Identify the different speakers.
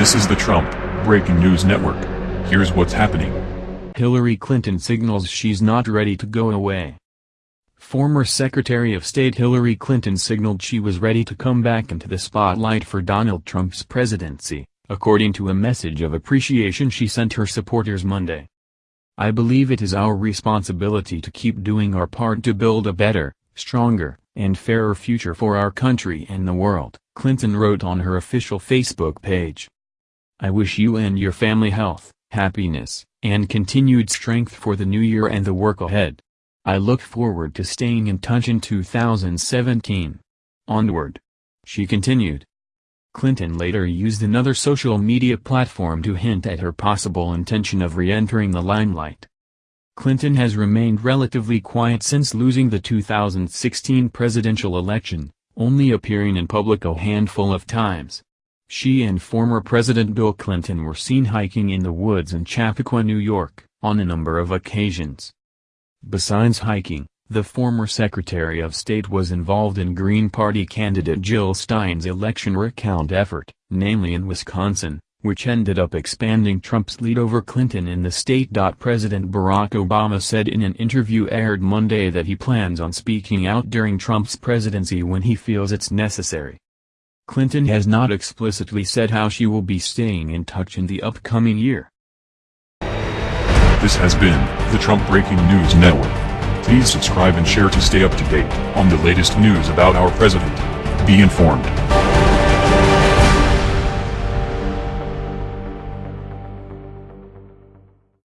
Speaker 1: This is the Trump Breaking News Network. Here's what's happening.
Speaker 2: Hillary Clinton signals she's not ready to go away. Former Secretary of State Hillary Clinton signaled she was ready to come back into the spotlight for Donald Trump's presidency, according to a message of appreciation she sent her supporters Monday. I believe it is our responsibility to keep doing our part to build a better, stronger, and fairer future for our country and the world, Clinton wrote on her official Facebook page. I wish you and your family health, happiness, and continued strength for the new year and the work ahead. I look forward to staying in touch in 2017. Onward. She continued. Clinton later used another social media platform to hint at her possible intention of re-entering the limelight. Clinton has remained relatively quiet since losing the 2016 presidential election, only appearing in public a handful of times. She and former President Bill Clinton were seen hiking in the woods in Chappaqua, New York, on a number of occasions. Besides hiking, the former Secretary of State was involved in Green Party candidate Jill Stein's election recount effort, namely in Wisconsin, which ended up expanding Trump's lead over Clinton in the state. President Barack Obama said in an interview aired Monday that he plans on speaking out during Trump's presidency when he feels it's necessary. Clinton has not explicitly said how she will be staying in touch in the upcoming year.
Speaker 1: This has been the Trump Breaking News Network. Please subscribe and share to stay up to date on the latest news about our president. Be informed.